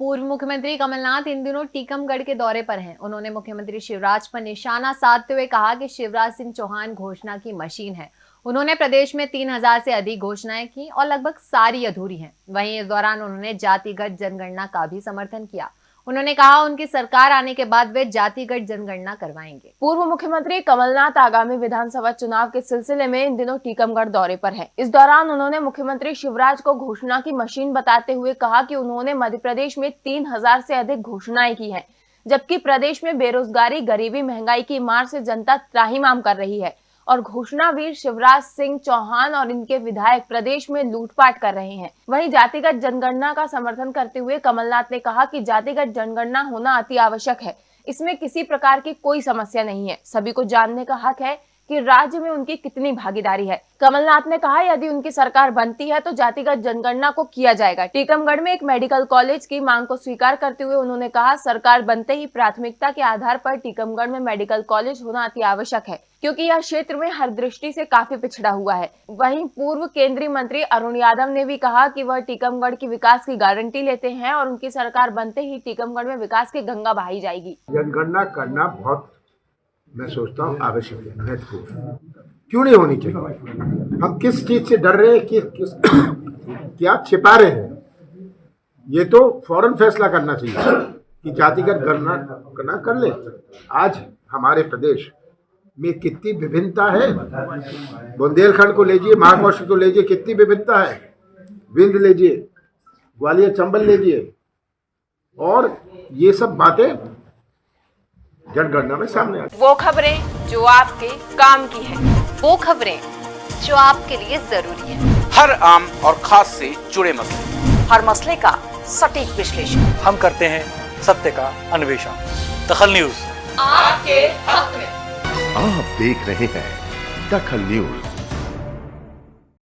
पूर्व मुख्यमंत्री कमलनाथ इन दिनों टीकमगढ़ के दौरे पर हैं। उन्होंने मुख्यमंत्री शिवराज पर निशाना साधते हुए कहा कि शिवराज सिंह चौहान घोषणा की मशीन है। उन्होंने प्रदेश में तीन हज़ार से अधिक घोषणाएँ की और लगभग सारी अधूरी हैं। वहीं इस दौरान उन्होंने जातिगत जनगणना का भी समर्थन किया। उन्होंने कहा, उनकी सरकार आने के बाद वे जातिगत जनगणना करवाएँगे पूर्व मुख्यमंत्री कमलनाथ आगामी विधानसभा चुनाव के सिलसिले में इन दिनों टीकमगढ़ दौरे पर हैं। इस दौरान उन्होंने मुख्यमंत्री शिवराज को घोषणा की मशीन बताते हुए कहा कि उन्होंने मध्य प्रदेश में तीन हज़ार से अधिक घोषणाएँ की है, जबकि प्रदेश में बेरोजगारी, गरीबी, महँगाई की मार से जनता त्राहीमाम कर रही है और घोषणावीर शिवराज सिंह चौहान और इनके विधायक प्रदेश में लूटपाट कर रहे हैं। वहीं जातिगत जनगणना का समर्थन करते हुए कमलनाथ ने कहा कि जातिगत जनगणना होना अति आवश्यक है। इसमें किसी प्रकार की कोई समस्या नहीं है। सभी को जानने का हक है कि राज्य में उनकी कितनी भागीदारी है। कमलनाथ ने कहा, यदि उनकी सरकार बनती है तो जातिगत जनगणना को किया जाएगा। टीकमगढ़ में एक मेडिकल कॉलेज की मांग को स्वीकार करते हुए उन्होंने कहा, सरकार बनते ही प्राथमिकता के आधार पर टीकमगढ़ में मेडिकल कॉलेज होना अति आवश्यक है, क्योंकि यह क्षेत्र में हर दृष्टि से काफ़ी पिछड़ा हुआ है। वहीं पूर्व केंद्रीय मंत्री अरुण यादव ने भी कहा कि वह टीकमगढ़ की विकास की गारंटी लेते हैं और उनकी सरकार बनते ही टीकमगढ़ में विकास की गंगा बहाई जाएगी। जनगणना करना बहुत मैं सोचता हूँ आवश्यक है महत्वपूर्ण क्यों नहीं होनी चाहिए? हम किस चीज़ से डर रहे हैं? कि किस, क्या छिपा रहे हैं? ये तो फ़ौरन फैसला करना चाहिए कि जातिगत गणना करना कर ले। आज हमारे प्रदेश में कितनी विभिन्नता है? बुंदेलखंड को लीजिए महाकौशल को लीजिए, कितनी विभिन्नता है? विंध लीजिए, ग्वालियर चंबल लीजिए। और ये सब बातें जनगणना में सामने आती वो खबरें जो आपके काम की है वो खबरें जो आपके लिए ज़रूरी है। हर आम और खास से जुड़े मसले। हर मसले का सटीक विश्लेषण। हम करते हैं सत्य का अन्वेषण। दखल न्यूज़। आपके हक में। आप देख रहे हैं दखल न्यूज़।